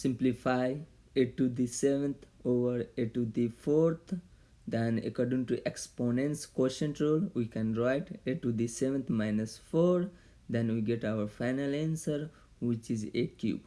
simplify a to the 7th over a to the 4th then according to exponents quotient rule we can write a to the 7th minus 4 then we get our final answer which is a cube.